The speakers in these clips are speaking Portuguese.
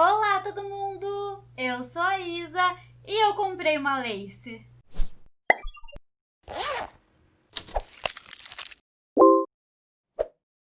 Olá, todo mundo! Eu sou a Isa e eu comprei uma lace.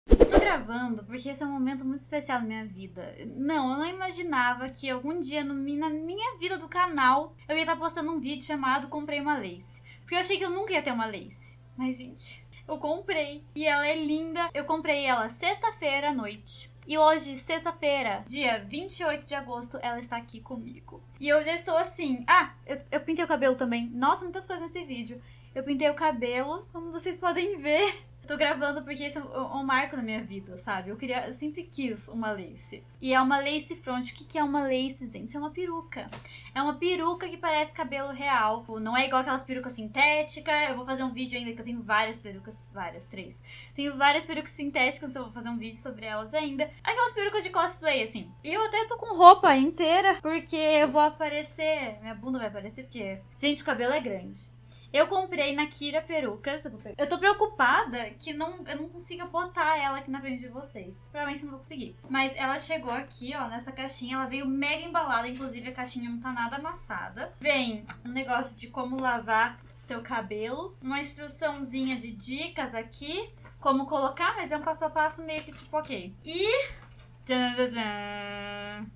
Tô gravando porque esse é um momento muito especial na minha vida. Não, eu não imaginava que algum dia no, na minha vida do canal eu ia estar postando um vídeo chamado Comprei uma lace. Porque eu achei que eu nunca ia ter uma lace. Mas, gente, eu comprei. E ela é linda. Eu comprei ela sexta-feira à noite. E hoje, sexta-feira, dia 28 de agosto, ela está aqui comigo. E eu já estou assim. Ah, eu, eu pintei o cabelo também. Nossa, muitas coisas nesse vídeo. Eu pintei o cabelo, como vocês podem ver. Tô gravando porque esse é um, marco na minha vida, sabe? Eu queria, eu sempre quis uma lace. E é uma lace front. O que, que é uma lace, gente? É uma peruca. É uma peruca que parece cabelo real. Não é igual aquelas perucas sintéticas. Eu vou fazer um vídeo ainda que eu tenho várias perucas, várias, três. Tenho várias perucas sintéticas, eu vou fazer um vídeo sobre elas ainda. Aquelas perucas de cosplay, assim. Eu até tô com roupa inteira, porque eu vou aparecer. Minha bunda vai aparecer, porque. Gente, o cabelo é grande. Eu comprei na Kira Perucas. Eu tô preocupada que não, eu não consiga botar ela aqui na frente de vocês. Provavelmente não vou conseguir. Mas ela chegou aqui, ó, nessa caixinha. Ela veio mega embalada. Inclusive, a caixinha não tá nada amassada. Vem um negócio de como lavar seu cabelo. Uma instruçãozinha de dicas aqui. Como colocar, mas é um passo a passo meio que tipo, ok. E...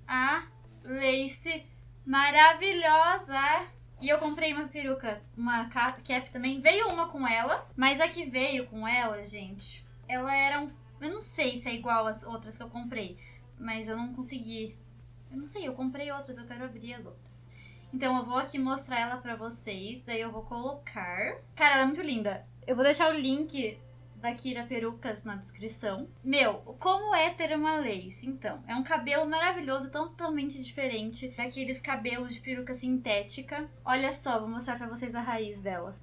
A lace maravilhosa e eu comprei uma peruca, uma cap também. Veio uma com ela, mas a que veio com ela, gente, ela era um... Eu não sei se é igual às outras que eu comprei, mas eu não consegui. Eu não sei, eu comprei outras, eu quero abrir as outras. Então eu vou aqui mostrar ela pra vocês, daí eu vou colocar. Cara, ela é muito linda. Eu vou deixar o link da Kira Perucas na descrição. Meu, como é ter uma lace? Então, é um cabelo maravilhoso, totalmente diferente daqueles cabelos de peruca sintética. Olha só, vou mostrar pra vocês a raiz dela.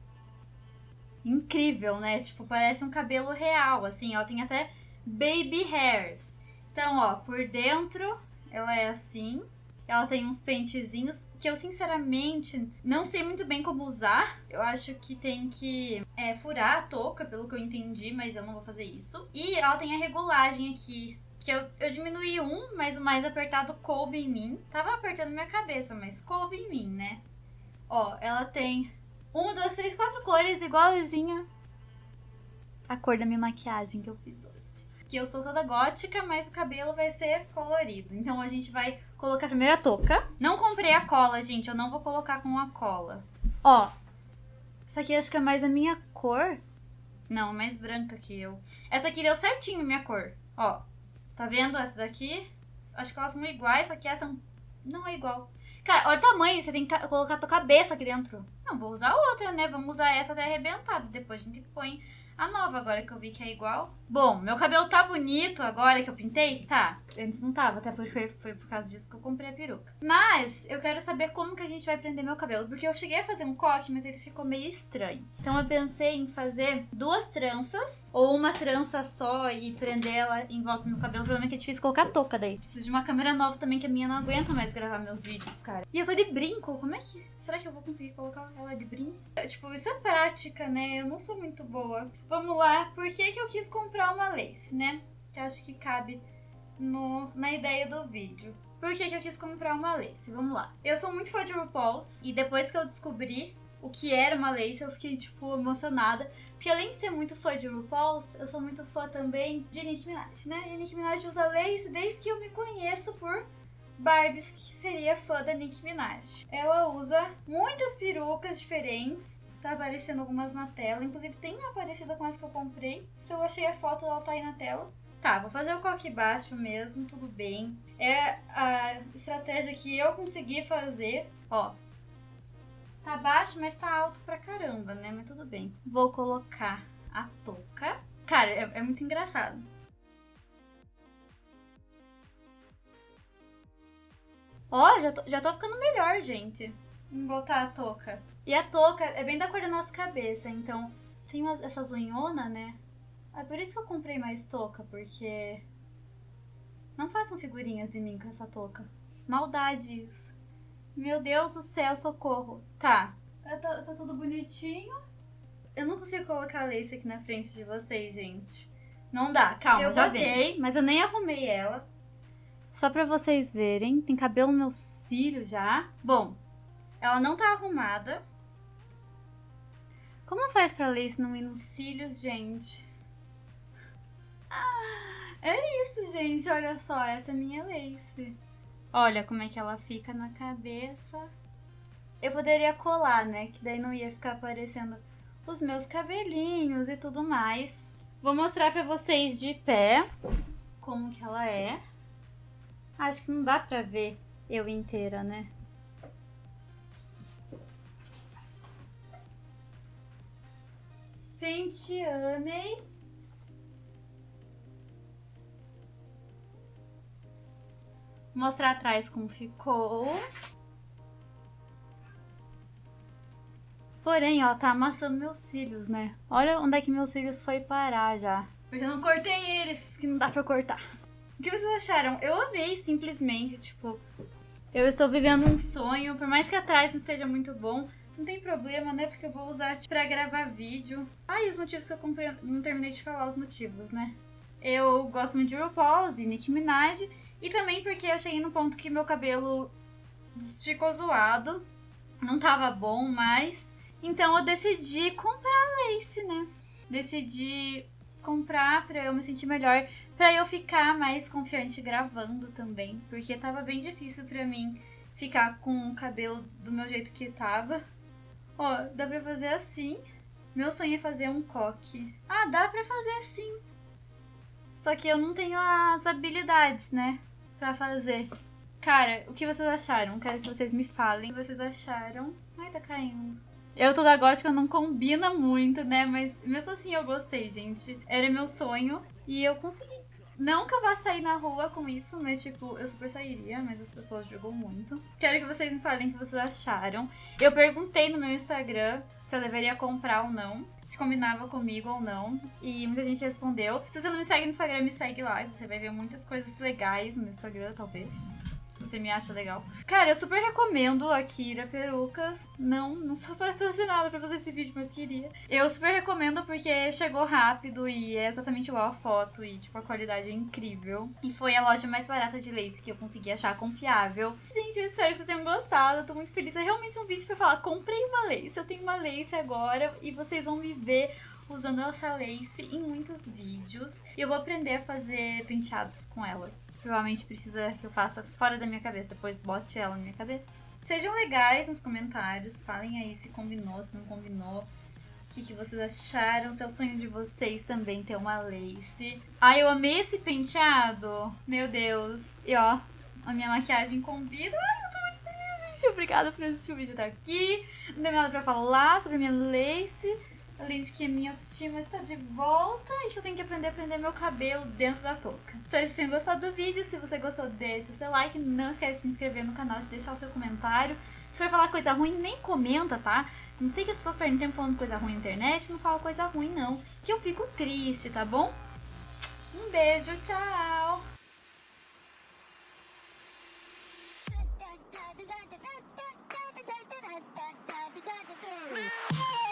Incrível, né? Tipo, parece um cabelo real, assim. Ela tem até baby hairs. Então, ó, por dentro ela é assim. Ela tem uns pentezinhos que eu sinceramente não sei muito bem como usar. Eu acho que tem que é, furar a touca, pelo que eu entendi, mas eu não vou fazer isso. E ela tem a regulagem aqui. Que eu, eu diminuí um, mas o mais apertado coube em mim. Tava apertando minha cabeça, mas coube em mim, né? Ó, ela tem uma, duas, três, quatro cores, igualzinha a cor da minha maquiagem que eu fiz hoje que eu sou toda gótica, mas o cabelo vai ser colorido. Então a gente vai colocar primeiro a touca. Não comprei a cola, gente, eu não vou colocar com a cola. Ó, essa aqui acho que é mais a minha cor. Não, mais branca que eu. Essa aqui deu certinho minha cor. Ó, tá vendo essa daqui? Acho que elas são iguais, só que essa não é igual. Cara, olha o tamanho, você tem que colocar a tua cabeça aqui dentro. Não, vou usar outra, né? Vamos usar essa até arrebentada. Depois a gente põe a nova, agora que eu vi que é igual. Bom, meu cabelo tá bonito agora que eu pintei? Tá. Antes não tava, até porque foi por causa disso que eu comprei a peruca. Mas eu quero saber como que a gente vai prender meu cabelo. Porque eu cheguei a fazer um coque, mas ele ficou meio estranho. Então eu pensei em fazer duas tranças. Ou uma trança só e prender ela em volta do meu cabelo. O problema é que é difícil colocar touca daí. Preciso de uma câmera nova também, que a minha não aguenta mais gravar meus vídeos, cara. E eu sou de brinco. Como é que... Será que eu vou conseguir colocar ela de brinco? É, tipo, isso é prática, né? Eu não sou muito boa. Vamos lá, por que, que eu quis comprar uma lace, né? Que acho que cabe no, na ideia do vídeo. Por que, que eu quis comprar uma lace? Vamos lá. Eu sou muito fã de RuPaul's e depois que eu descobri o que era uma lace, eu fiquei, tipo, emocionada. Porque além de ser muito fã de RuPaul's, eu sou muito fã também de Nicki Minaj, né? E Nicki Minaj usa lace desde que eu me conheço por Barbies, que seria fã da Nicki Minaj. Ela usa muitas perucas diferentes, Tá aparecendo algumas na tela. Inclusive tem uma parecida com essa que eu comprei. Se eu achei a foto, ela tá aí na tela. Tá, vou fazer o coque baixo mesmo, tudo bem. É a estratégia que eu consegui fazer. Ó, tá baixo, mas tá alto pra caramba, né? Mas tudo bem. Vou colocar a touca. Cara, é, é muito engraçado. Ó, já tô, já tô ficando melhor, gente. Vamos botar a touca. E a touca é bem da cor da nossa cabeça, então tem umas, essas unhonas, né? É por isso que eu comprei mais touca, porque... Não façam figurinhas de mim com essa touca. Maldade isso. Meu Deus do céu, socorro. Tá, tá, tá, tá tudo bonitinho. Eu não consigo colocar a lace aqui na frente de vocês, gente. Não dá, calma, eu já botei, mas eu nem arrumei ela. Só pra vocês verem, tem cabelo no meu cílio já. Bom, ela não tá arrumada. Como faz pra lace não ir nos cílios, gente? Ah, é isso, gente. Olha só, essa é minha lace. Olha como é que ela fica na cabeça. Eu poderia colar, né? Que daí não ia ficar aparecendo os meus cabelinhos e tudo mais. Vou mostrar pra vocês de pé como que ela é. Acho que não dá pra ver eu inteira, né? Penteanei. Mostrar atrás como ficou. Porém, ó, tá amassando meus cílios, né? Olha onde é que meus cílios foi parar já. Porque eu não cortei eles, que não dá pra cortar. O que vocês acharam? Eu amei simplesmente, tipo... Eu estou vivendo um sonho, por mais que atrás não esteja muito bom, não tem problema, né? Porque eu vou usar tipo, pra gravar vídeo. Ah, e os motivos que eu comprei, não terminei de falar os motivos, né? Eu gosto muito de RuPaul e Nicki Minaj, e também porque eu cheguei no ponto que meu cabelo ficou zoado, não tava bom mais, então eu decidi comprar lace, né? Decidi comprar pra eu me sentir melhor, pra eu ficar mais confiante gravando também, porque tava bem difícil pra mim ficar com o cabelo do meu jeito que tava. Ó, dá pra fazer assim. Meu sonho é fazer um coque. Ah, dá pra fazer assim. Só que eu não tenho as habilidades, né? Pra fazer. Cara, o que vocês acharam? Quero que vocês me falem o que vocês acharam. Ai, tá caindo. Eu toda gótica não combina muito, né? Mas mesmo assim eu gostei, gente. Era meu sonho e eu consegui. Não que eu vá sair na rua com isso, mas tipo, eu super sairia, mas as pessoas jogam muito. Quero que vocês me falem o que vocês acharam. Eu perguntei no meu Instagram se eu deveria comprar ou não, se combinava comigo ou não, e muita gente respondeu. Se você não me segue no Instagram, me segue lá, você vai ver muitas coisas legais no Instagram, talvez se você me acha legal. Cara, eu super recomendo a Kira Perucas. Não, não sou patrocinada pra fazer esse vídeo, mas queria. Eu super recomendo porque chegou rápido e é exatamente igual a foto e, tipo, a qualidade é incrível. E foi a loja mais barata de lace que eu consegui achar confiável. Gente, eu espero que vocês tenham gostado. Eu tô muito feliz. É realmente um vídeo pra falar, comprei uma lace. Eu tenho uma lace agora e vocês vão me ver usando essa lace em muitos vídeos. E eu vou aprender a fazer penteados com ela provavelmente precisa que eu faça fora da minha cabeça, depois bote ela na minha cabeça. Sejam legais nos comentários, falem aí se combinou, se não combinou. O que, que vocês acharam? Se é o sonho de vocês também ter uma lace. Ai, eu amei esse penteado. Meu Deus. E ó, a minha maquiagem combina. Ai, eu tô muito feliz, gente. Obrigada por assistir o vídeo até aqui. Não tem nada pra falar sobre a minha lace. Além de que é minha autoestima está de volta e que eu tenho que aprender a prender meu cabelo dentro da touca. Espero que vocês tenham gostado do vídeo. Se você gostou, deixa o seu like. Não esquece de se inscrever no canal, de deixar o seu comentário. Se for falar coisa ruim, nem comenta, tá? Não sei que as pessoas perdem tempo falando coisa ruim na internet. Não fala coisa ruim, não. Que eu fico triste, tá bom? Um beijo, tchau! Meow.